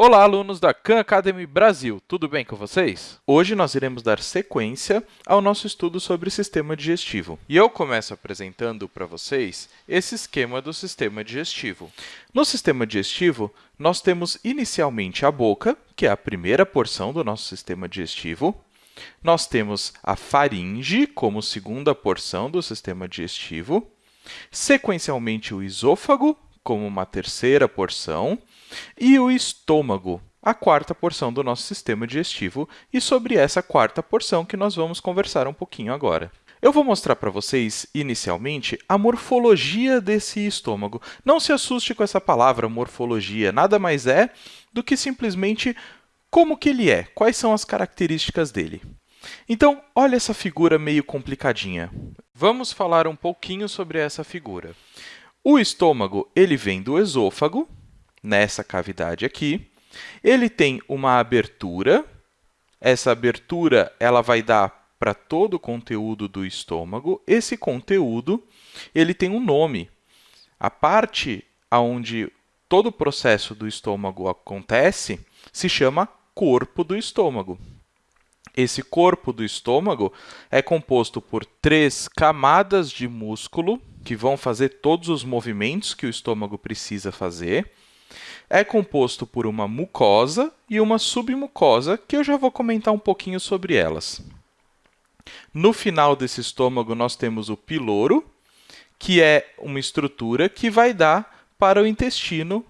Olá, alunos da Khan Academy Brasil, tudo bem com vocês? Hoje nós iremos dar sequência ao nosso estudo sobre o sistema digestivo. E eu começo apresentando para vocês esse esquema do sistema digestivo. No sistema digestivo, nós temos inicialmente a boca, que é a primeira porção do nosso sistema digestivo. Nós temos a faringe como segunda porção do sistema digestivo. Sequencialmente, o esôfago, como uma terceira porção, e o estômago, a quarta porção do nosso sistema digestivo, e sobre essa quarta porção que nós vamos conversar um pouquinho agora. Eu vou mostrar para vocês, inicialmente, a morfologia desse estômago. Não se assuste com essa palavra morfologia, nada mais é do que simplesmente como que ele é, quais são as características dele. Então, olha essa figura meio complicadinha. Vamos falar um pouquinho sobre essa figura. O estômago ele vem do esôfago, nessa cavidade aqui. Ele tem uma abertura. Essa abertura ela vai dar para todo o conteúdo do estômago. Esse conteúdo ele tem um nome. A parte onde todo o processo do estômago acontece se chama corpo do estômago. Esse corpo do estômago é composto por três camadas de músculo que vão fazer todos os movimentos que o estômago precisa fazer é composto por uma mucosa e uma submucosa, que eu já vou comentar um pouquinho sobre elas. No final desse estômago, nós temos o piloro, que é uma estrutura que vai dar para o intestino,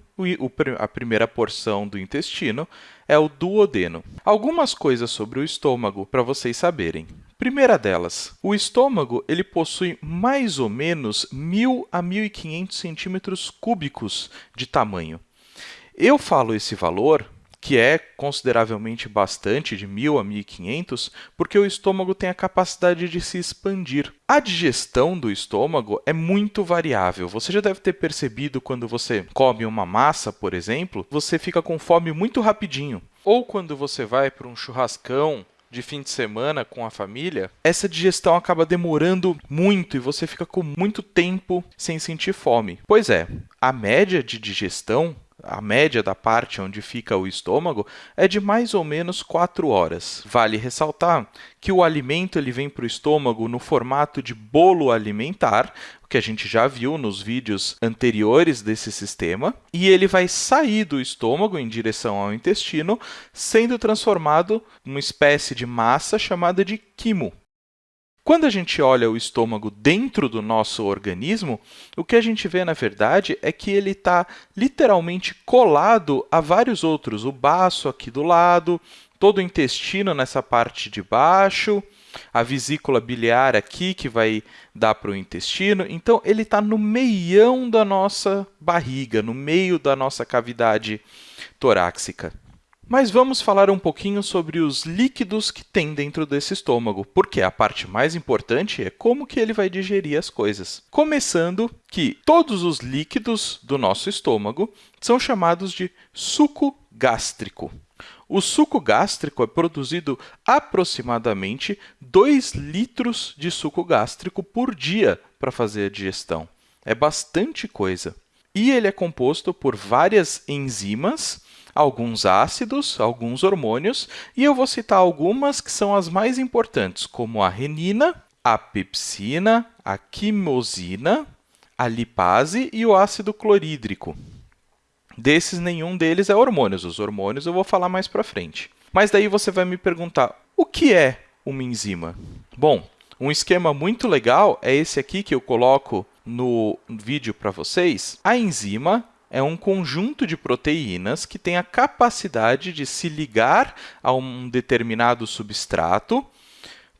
a primeira porção do intestino é o duodeno. Algumas coisas sobre o estômago para vocês saberem. Primeira delas, o estômago ele possui mais ou menos 1.000 a 1.500 centímetros cúbicos de tamanho. Eu falo esse valor, que é consideravelmente bastante, de 1.000 a 1.500, porque o estômago tem a capacidade de se expandir. A digestão do estômago é muito variável. Você já deve ter percebido quando você come uma massa, por exemplo, você fica com fome muito rapidinho. Ou quando você vai para um churrascão de fim de semana com a família, essa digestão acaba demorando muito e você fica com muito tempo sem sentir fome. Pois é, a média de digestão a média da parte onde fica o estômago é de mais ou menos 4 horas. Vale ressaltar que o alimento ele vem para o estômago no formato de bolo alimentar, o que a gente já viu nos vídeos anteriores desse sistema, e ele vai sair do estômago em direção ao intestino, sendo transformado em uma espécie de massa chamada de quimo. Quando a gente olha o estômago dentro do nosso organismo, o que a gente vê, na verdade, é que ele está literalmente colado a vários outros. O baço aqui do lado, todo o intestino nessa parte de baixo, a vesícula biliar aqui, que vai dar para o intestino. Então, ele está no meião da nossa barriga, no meio da nossa cavidade torácica. Mas vamos falar um pouquinho sobre os líquidos que tem dentro desse estômago, porque a parte mais importante é como que ele vai digerir as coisas. Começando que todos os líquidos do nosso estômago são chamados de suco gástrico. O suco gástrico é produzido aproximadamente 2 litros de suco gástrico por dia para fazer a digestão. É bastante coisa. E ele é composto por várias enzimas alguns ácidos, alguns hormônios, e eu vou citar algumas que são as mais importantes, como a renina, a pepsina, a quimosina, a lipase e o ácido clorídrico. Desses, nenhum deles é hormônios. Os hormônios eu vou falar mais para frente. Mas daí você vai me perguntar, o que é uma enzima? Bom, um esquema muito legal é esse aqui que eu coloco no vídeo para vocês. A enzima é um conjunto de proteínas que tem a capacidade de se ligar a um determinado substrato.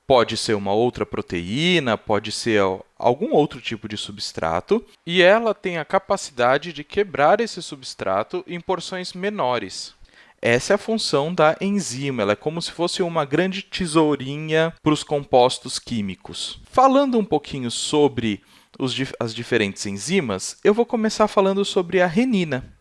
Pode ser uma outra proteína, pode ser algum outro tipo de substrato, e ela tem a capacidade de quebrar esse substrato em porções menores. Essa é a função da enzima, ela é como se fosse uma grande tesourinha para os compostos químicos. Falando um pouquinho sobre os, as diferentes enzimas, eu vou começar falando sobre a renina.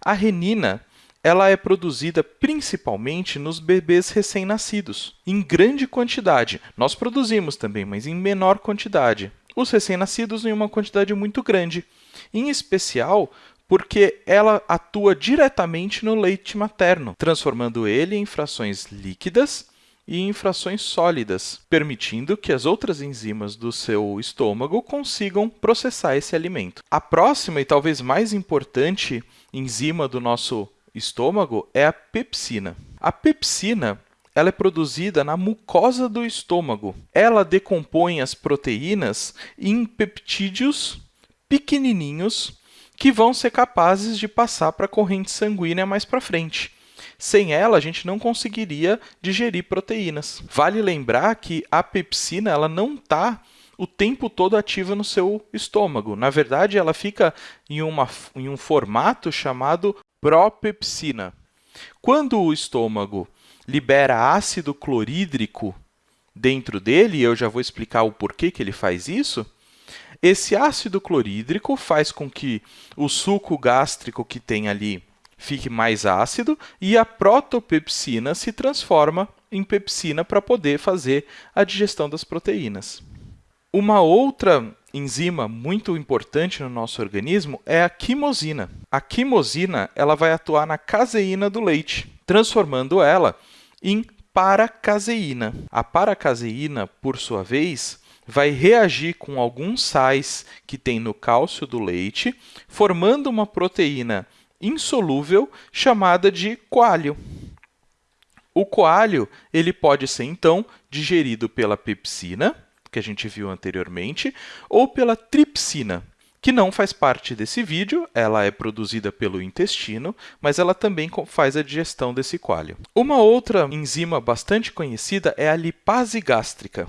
A renina ela é produzida principalmente nos bebês recém-nascidos, em grande quantidade. Nós produzimos também, mas em menor quantidade. Os recém-nascidos em uma quantidade muito grande, em especial porque ela atua diretamente no leite materno, transformando ele em frações líquidas e em frações sólidas, permitindo que as outras enzimas do seu estômago consigam processar esse alimento. A próxima e talvez mais importante enzima do nosso estômago é a pepsina. A pepsina ela é produzida na mucosa do estômago. Ela decompõe as proteínas em peptídeos pequenininhos que vão ser capazes de passar para a corrente sanguínea mais para frente. Sem ela, a gente não conseguiria digerir proteínas. Vale lembrar que a pepsina ela não está o tempo todo ativa no seu estômago. Na verdade, ela fica em, uma, em um formato chamado propepsina. Quando o estômago libera ácido clorídrico dentro dele, e eu já vou explicar o porquê que ele faz isso, esse ácido clorídrico faz com que o suco gástrico que tem ali fique mais ácido e a protopepsina se transforma em pepsina para poder fazer a digestão das proteínas. Uma outra enzima muito importante no nosso organismo é a quimosina. A quimosina ela vai atuar na caseína do leite, transformando ela em paracaseína. A paracaseína, por sua vez, vai reagir com alguns sais que tem no cálcio do leite, formando uma proteína insolúvel chamada de coalho. O coalho ele pode ser, então, digerido pela pepsina, que a gente viu anteriormente, ou pela tripsina, que não faz parte desse vídeo, ela é produzida pelo intestino, mas ela também faz a digestão desse coalho. Uma outra enzima bastante conhecida é a lipase gástrica.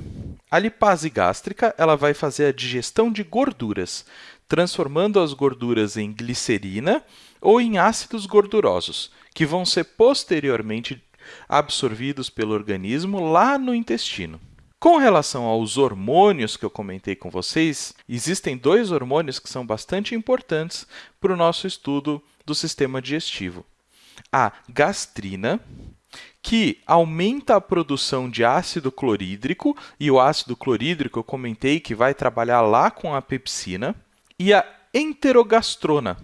A lipase gástrica ela vai fazer a digestão de gorduras, transformando as gorduras em glicerina ou em ácidos gordurosos, que vão ser posteriormente absorvidos pelo organismo lá no intestino. Com relação aos hormônios que eu comentei com vocês, existem dois hormônios que são bastante importantes para o nosso estudo do sistema digestivo. A gastrina, que aumenta a produção de ácido clorídrico, e o ácido clorídrico eu comentei que vai trabalhar lá com a pepsina, e a enterogastrona,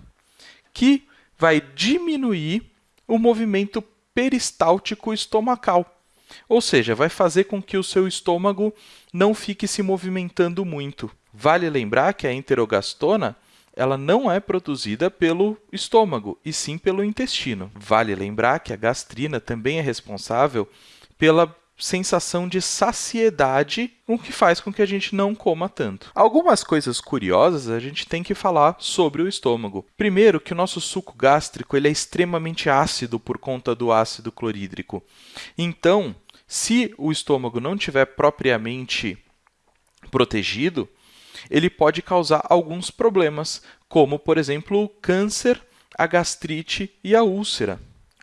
que vai diminuir o movimento peristáltico estomacal, ou seja, vai fazer com que o seu estômago não fique se movimentando muito. Vale lembrar que a enterogastona ela não é produzida pelo estômago, e sim pelo intestino. Vale lembrar que a gastrina também é responsável pela sensação de saciedade, o que faz com que a gente não coma tanto. Algumas coisas curiosas a gente tem que falar sobre o estômago. Primeiro, que o nosso suco gástrico ele é extremamente ácido por conta do ácido clorídrico. Então, se o estômago não tiver propriamente protegido, ele pode causar alguns problemas, como, por exemplo, o câncer, a gastrite e a úlcera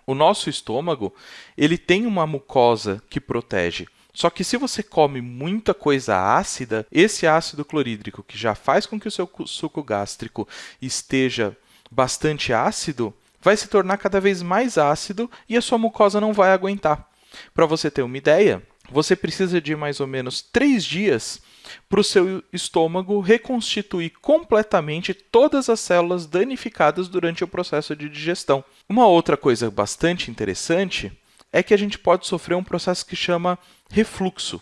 o nosso estômago ele tem uma mucosa que protege. Só que se você come muita coisa ácida, esse ácido clorídrico, que já faz com que o seu suco gástrico esteja bastante ácido, vai se tornar cada vez mais ácido e a sua mucosa não vai aguentar. Para você ter uma ideia, você precisa de mais ou menos três dias para o seu estômago reconstituir completamente todas as células danificadas durante o processo de digestão. Uma outra coisa bastante interessante é que a gente pode sofrer um processo que chama refluxo.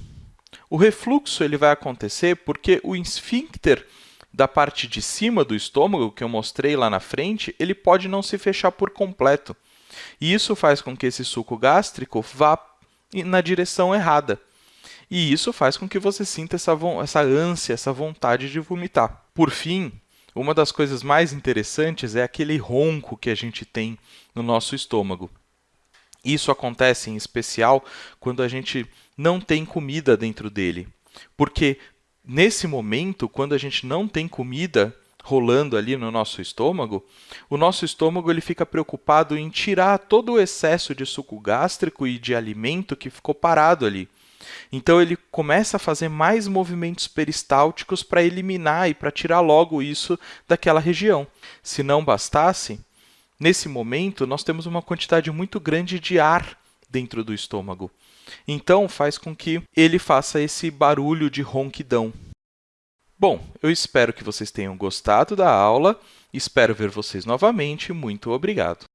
O refluxo ele vai acontecer porque o esfíncter da parte de cima do estômago, que eu mostrei lá na frente, ele pode não se fechar por completo. E isso faz com que esse suco gástrico vá na direção errada. E isso faz com que você sinta essa, essa ânsia, essa vontade de vomitar. Por fim, uma das coisas mais interessantes é aquele ronco que a gente tem no nosso estômago. Isso acontece em especial quando a gente não tem comida dentro dele. Porque nesse momento, quando a gente não tem comida rolando ali no nosso estômago, o nosso estômago ele fica preocupado em tirar todo o excesso de suco gástrico e de alimento que ficou parado ali. Então ele começa a fazer mais movimentos peristálticos para eliminar e para tirar logo isso daquela região. Se não bastasse, nesse momento nós temos uma quantidade muito grande de ar dentro do estômago. Então faz com que ele faça esse barulho de ronquidão. Bom, eu espero que vocês tenham gostado da aula Espero ver vocês novamente. Muito obrigado!